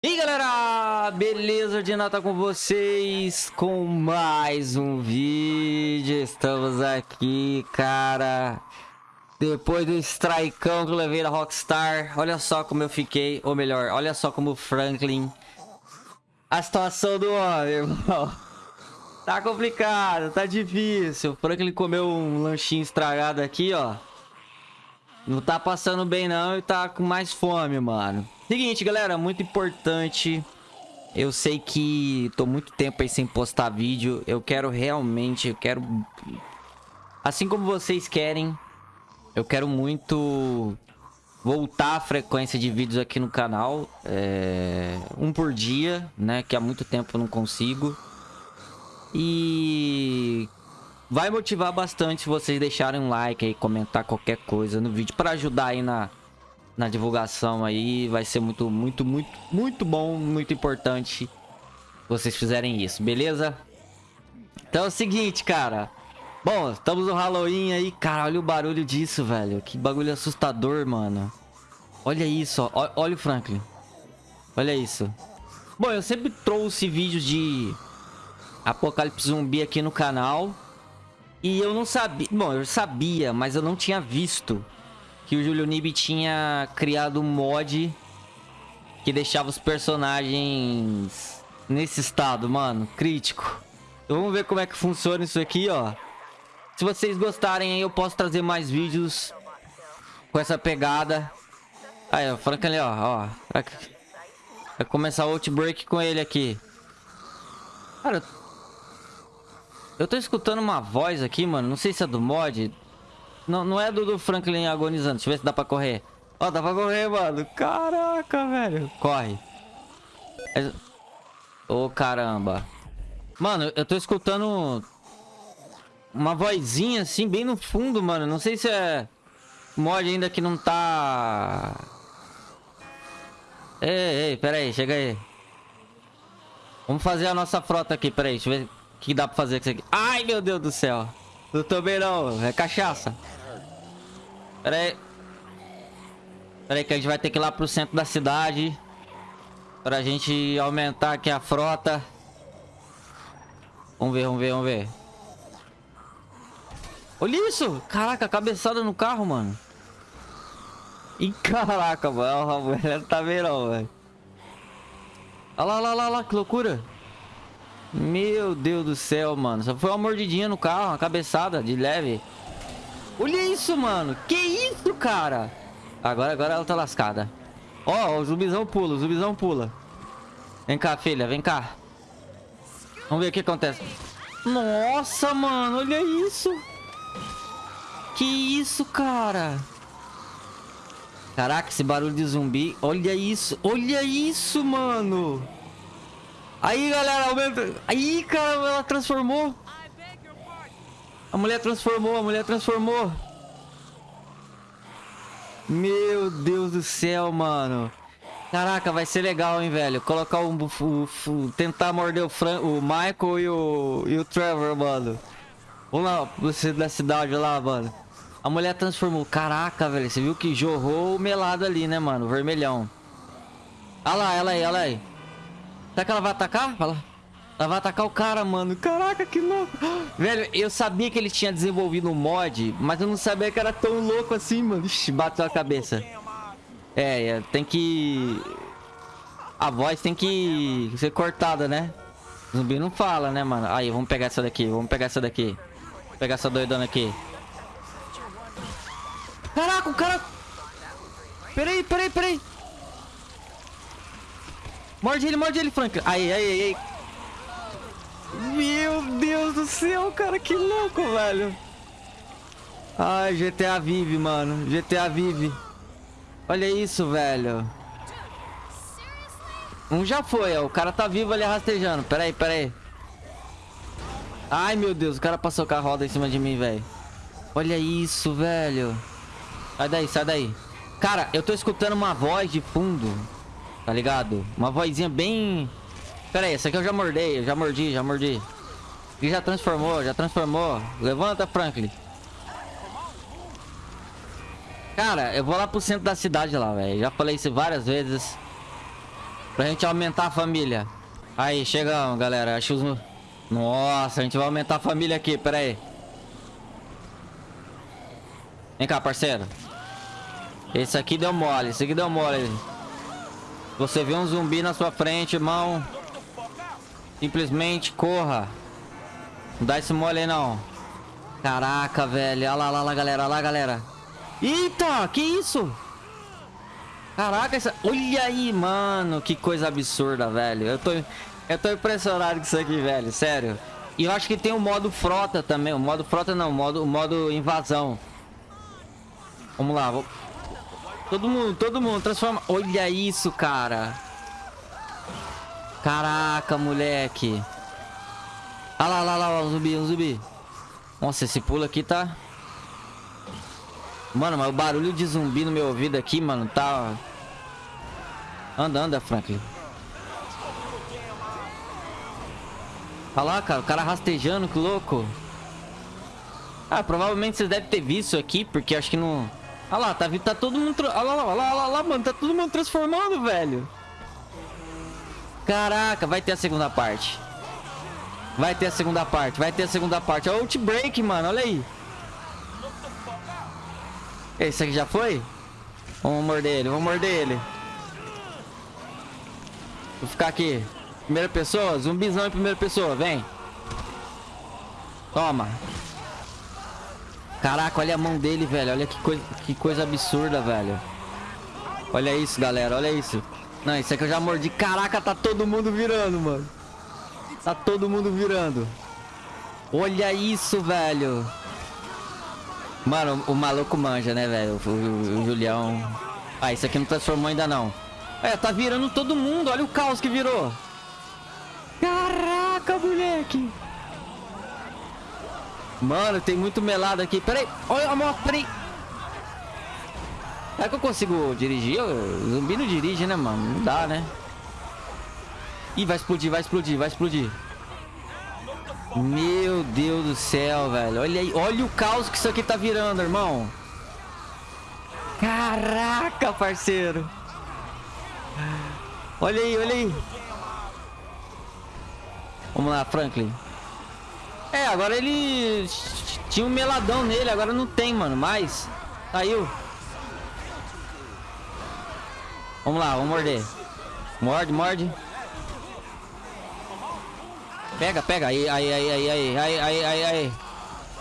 E aí galera, beleza? De Nata com vocês com mais um vídeo. Estamos aqui, cara. Depois do strikeão que eu levei da Rockstar, olha só como eu fiquei, ou melhor, olha só como o Franklin. A situação do homem, irmão. Tá complicado, tá difícil. O Franklin comeu um lanchinho estragado aqui, ó. Não tá passando bem não e tá com mais fome, mano. Seguinte, galera, muito importante. Eu sei que tô muito tempo aí sem postar vídeo. Eu quero realmente, eu quero... Assim como vocês querem, eu quero muito voltar a frequência de vídeos aqui no canal. É... Um por dia, né? Que há muito tempo eu não consigo. E... Vai motivar bastante vocês deixarem um like aí, comentar qualquer coisa no vídeo. Para ajudar aí na na divulgação aí. Vai ser muito, muito, muito, muito bom, muito importante vocês fizerem isso, beleza? Então é o seguinte, cara. Bom, estamos no Halloween aí. Cara, olha o barulho disso, velho. Que bagulho assustador, mano. Olha isso, ó. Olha o Franklin. Olha isso. Bom, eu sempre trouxe vídeos de Apocalipse Zumbi aqui no canal. E eu não sabia... Bom, eu sabia, mas eu não tinha visto que o Julio Nib tinha criado um mod que deixava os personagens nesse estado, mano, crítico. Então vamos ver como é que funciona isso aqui, ó. Se vocês gostarem aí, eu posso trazer mais vídeos com essa pegada. Aí, ó, Franklin, ó, ó. Vai começar o Outbreak com ele aqui. Cara, eu tô escutando uma voz aqui, mano. Não sei se é do mod. Não, não é do, do Franklin agonizando. Deixa eu ver se dá pra correr. Ó, dá pra correr, mano. Caraca, velho. Corre. Ô, oh, caramba. Mano, eu tô escutando... Uma vozinha assim, bem no fundo, mano. Não sei se é... Mod ainda que não tá... Ei, ei, pera aí, chega aí. Vamos fazer a nossa frota aqui, pera aí. Deixa eu ver que dá pra fazer com isso aqui. Ai, meu Deus do céu. Não bem não, é cachaça. Pera aí. Pera aí que a gente vai ter que ir lá pro centro da cidade. Pra gente aumentar aqui a frota. Vamos ver, vamos ver, vamos ver. Olha isso! Caraca, cabeçada no carro, mano. Ih, caraca, mano. A mulher tá vendo, velho. Olha lá, olha lá, olha lá, que loucura. Meu Deus do céu, mano. Só foi uma mordidinha no carro, uma cabeçada de leve. Olha isso, mano. Que isso, cara? Agora, agora ela tá lascada. Ó, oh, o zumbizão pula, o zumbizão pula. Vem cá, filha, vem cá. Vamos ver o que acontece. Nossa, mano, olha isso. Que isso, cara? Caraca, esse barulho de zumbi. Olha isso, olha isso, mano. Aí, galera, aumenta. Aí, cara, ela transformou. A mulher transformou, a mulher transformou. Meu Deus do céu, mano. Caraca, vai ser legal, hein, velho. Colocar um... um tentar morder o, Fran, o Michael e o, e o Trevor, mano. Vamos lá, você da cidade lá, mano. A mulher transformou. Caraca, velho. Você viu que jorrou o melado ali, né, mano? Vermelhão. Olha lá, ela aí, ela aí. Será que ela vai atacar? Lá. Ela vai atacar o cara, mano. Caraca, que louco. Velho, eu sabia que ele tinha desenvolvido um mod, mas eu não sabia que era tão louco assim, mano. Ixi, bateu a cabeça. É, é, tem que... A voz tem que ser cortada, né? O zumbi não fala, né, mano? Aí, vamos pegar essa daqui, vamos pegar essa daqui. Vou pegar essa doidona aqui. Caraca, o cara... Peraí, peraí, peraí. Morde ele, morde ele, Frank. Aí, aí, aí. Meu Deus do céu, cara, que louco, velho. Ai, GTA Vive, mano. GTA Vive. Olha isso, velho. Um já foi, ó. O cara tá vivo ali rastejando. Pera aí, pera aí. Ai, meu Deus. O cara passou com a roda em cima de mim, velho. Olha isso, velho. Sai daí, sai daí. Cara, eu tô escutando uma voz de fundo. Tá ligado? Uma vozinha bem... Pera aí, essa aqui eu já mordei, eu já mordi, já mordi. E já transformou, já transformou. Levanta, Franklin. Cara, eu vou lá pro centro da cidade lá, velho. Já falei isso várias vezes. Pra gente aumentar a família. Aí, chegamos, galera. Acho os... Nossa, a gente vai aumentar a família aqui, pera aí. Vem cá, parceiro. Esse aqui deu mole, esse aqui deu mole. Você vê um zumbi na sua frente, irmão. Simplesmente corra. Não dá esse mole aí, não. Caraca, velho. Olha lá, olha lá, galera. Olha lá, galera. Eita, que isso? Caraca, essa... olha aí, mano. Que coisa absurda, velho. Eu tô, eu tô impressionado com isso aqui, velho. Sério. E eu acho que tem o modo frota também. O modo frota não, o modo, o modo invasão. Vamos lá. Vou... Todo mundo, todo mundo. Transforma... Olha isso, cara. Caraca, moleque. Olha lá, lá, olha lá, um zumbi, um zumbi. Nossa, esse pulo aqui tá... Mano, mas o barulho de zumbi no meu ouvido aqui, mano, tá... Anda, anda, Franklin. Olha lá, cara, o cara rastejando, que louco. Ah, provavelmente vocês devem ter visto aqui, porque acho que não... Olha lá, tá, tá todo mundo... Olha lá, olha lá, olha lá, mano, tá todo mundo transformando, velho. Caraca, vai ter a segunda parte. Vai ter a segunda parte, vai ter a segunda parte. Olha o Outbreak, mano, olha aí. Esse aqui já foi? Vamos morder ele, vamos morder ele. Vou ficar aqui. Primeira pessoa, zumbizão em primeira pessoa, vem. Toma. Caraca, olha a mão dele, velho. Olha que coisa, que coisa absurda, velho. Olha isso, galera, olha isso. Não, isso aqui eu já mordi. Caraca, tá todo mundo virando, mano. Tá todo mundo virando. Olha isso, velho. Mano, o maluco manja, né, velho? O, o, o, Julião. Ah, isso aqui não transformou ainda não. É, tá virando todo mundo. Olha o caos que virou. Caraca, moleque. Mano, tem muito melado aqui. Peraí. Olha a moto, peraí. É que eu consigo dirigir? O zumbi não dirige, né, mano? Não dá, né? Ih, vai explodir, vai explodir, vai explodir. Meu Deus do céu, velho. Olha aí, olha o caos que isso aqui tá virando, irmão. Caraca, parceiro. Olha aí, olha aí. Vamos lá, Franklin. É, agora ele tinha um meladão nele, agora não tem, mano. Mais. Saiu. Vamos lá, vamos morder. Morde, morde. Pega, pega. Aí, aí, aí, aí, aí, aí, aí, aí, aí.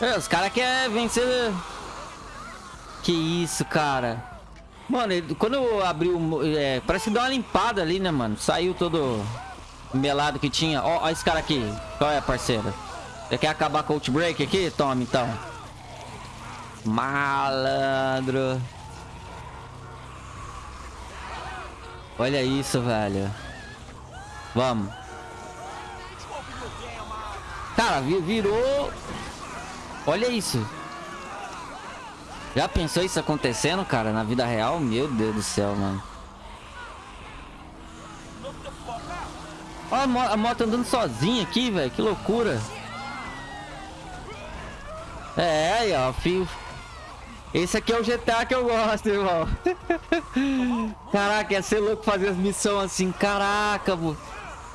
É, os caras querem vencer... Que isso, cara. Mano, ele, quando eu abri o... É, parece que deu uma limpada ali, né, mano? Saiu todo melado que tinha. Ó, ó esse cara aqui. Qual é, parceiro? Você quer acabar com o Outbreak aqui? Toma, então. Malandro. Olha isso, velho. Vamos. Cara, virou... Olha isso. Já pensou isso acontecendo, cara, na vida real? Meu Deus do céu, mano. Olha a, mo a moto andando sozinha aqui, velho. Que loucura. É, aí, ó. Fio... Esse aqui é o GTA que eu gosto, irmão. Caraca, ia ser louco fazer as missões assim. Caraca, mano.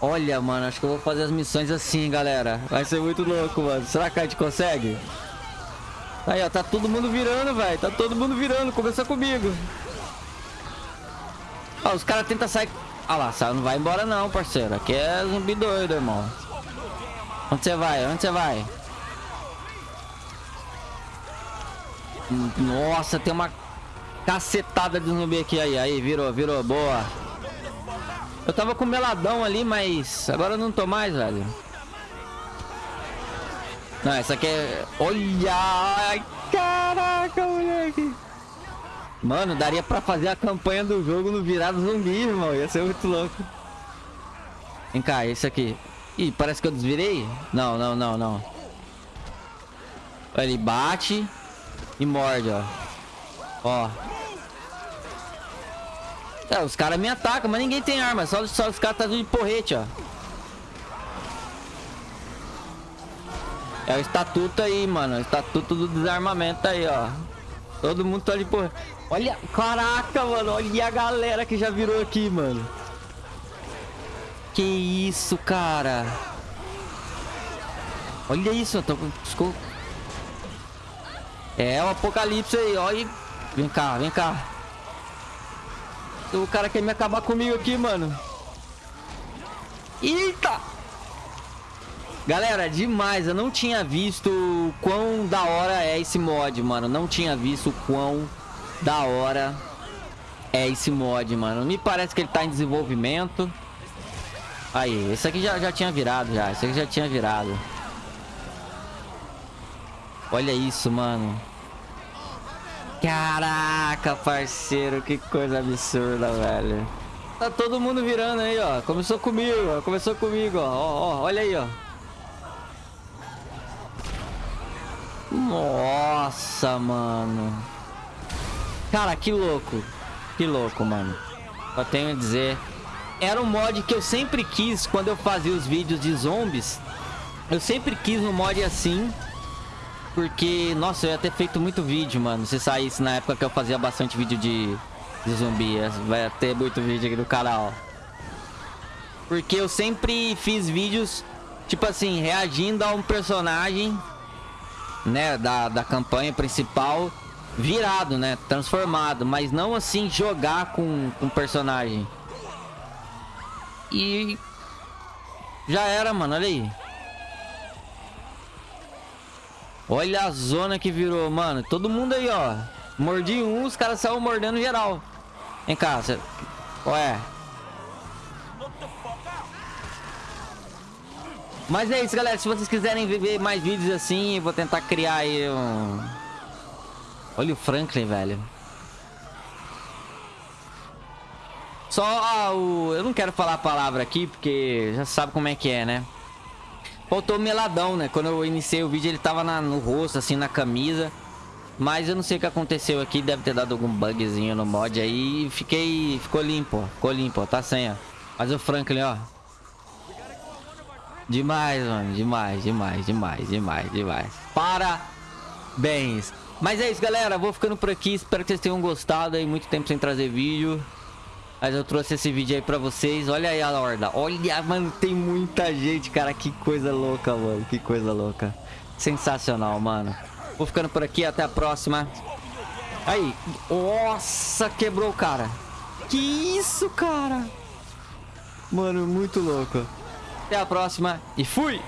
Olha, mano, acho que eu vou fazer as missões assim, galera. Vai ser muito louco, mano. Será que a gente consegue? Aí, ó, tá todo mundo virando, velho. Tá todo mundo virando. Começou comigo. Ó, os caras tentam sair... Ah lá, não vai embora não, parceiro. Aqui é zumbi doido, irmão. Onde você vai? Onde você vai? Nossa, tem uma cacetada de zumbi aqui. Aí, aí, virou, virou. Boa. Eu tava com meladão ali, mas agora eu não tô mais, velho. Não, essa aqui é... Olha! Caraca, moleque! Mano, daria pra fazer a campanha do jogo no virado zumbi, irmão. Ia ser muito louco. Vem cá, esse aqui. Ih, parece que eu desvirei? Não, não, não, não. Ele bate e morde, ó. Ó. É, os caras me atacam, mas ninguém tem arma. Só, só os caras tá de porrete, ó. É o estatuto aí, mano. O estatuto do desarmamento aí, ó. Todo mundo tá de porrete. Olha, caraca, mano. Olha a galera que já virou aqui, mano. Que isso, cara? Olha isso, eu tô... É o apocalipse aí, olha. Vem cá, vem cá. O cara quer me acabar comigo aqui, mano. Eita! Galera, demais. Eu não tinha visto o quão da hora é esse mod, mano. Não tinha visto o quão da hora é esse mod, mano. Me parece que ele tá em desenvolvimento. Aí, esse aqui já, já tinha virado, já. Esse aqui já tinha virado. Olha isso, mano. Caraca, parceiro. Que coisa absurda, velho. Tá todo mundo virando aí, ó. Começou comigo, ó. Começou comigo, ó. ó, ó olha aí, ó. Nossa, mano. Cara, que louco. Que louco, mano. Só tenho a dizer. Era um mod que eu sempre quis quando eu fazia os vídeos de zombies. Eu sempre quis um mod assim. Porque, nossa, eu ia ter feito muito vídeo, mano. Se saísse na época que eu fazia bastante vídeo de, de zumbi. Vai ter muito vídeo aqui no canal. Porque eu sempre fiz vídeos, tipo assim, reagindo a um personagem né, da, da campanha principal virado, né, transformado, mas não assim jogar com o personagem. E já era, mano, olha aí. Olha a zona que virou, mano. Todo mundo aí, ó. Mordi um, os caras saíram mordendo geral. Vem cá, você... Ué. Mas é isso, galera. Se vocês quiserem ver mais vídeos assim, eu vou tentar criar aí um... Olha o Franklin, velho. Só ah, o... Eu não quero falar a palavra aqui, porque já sabe como é que é, né? Faltou meladão, né? Quando eu iniciei o vídeo, ele tava na, no rosto, assim, na camisa. Mas eu não sei o que aconteceu aqui. Deve ter dado algum bugzinho no mod aí. Fiquei... Ficou limpo. Ficou limpo. Tá sem, ó. Mas o Franklin, ó. Demais, mano. Demais, demais, demais, demais, demais. Parabéns. Mas é isso, galera. Vou ficando por aqui. Espero que vocês tenham gostado aí. Muito tempo sem trazer vídeo. Mas eu trouxe esse vídeo aí pra vocês. Olha aí a horda. Olha, mano, tem muita gente, cara. Que coisa louca, mano. Que coisa louca. Sensacional, mano. Vou ficando por aqui. Até a próxima. Aí. Nossa, quebrou o cara. Que isso, cara? Mano, muito louco. Até a próxima e fui!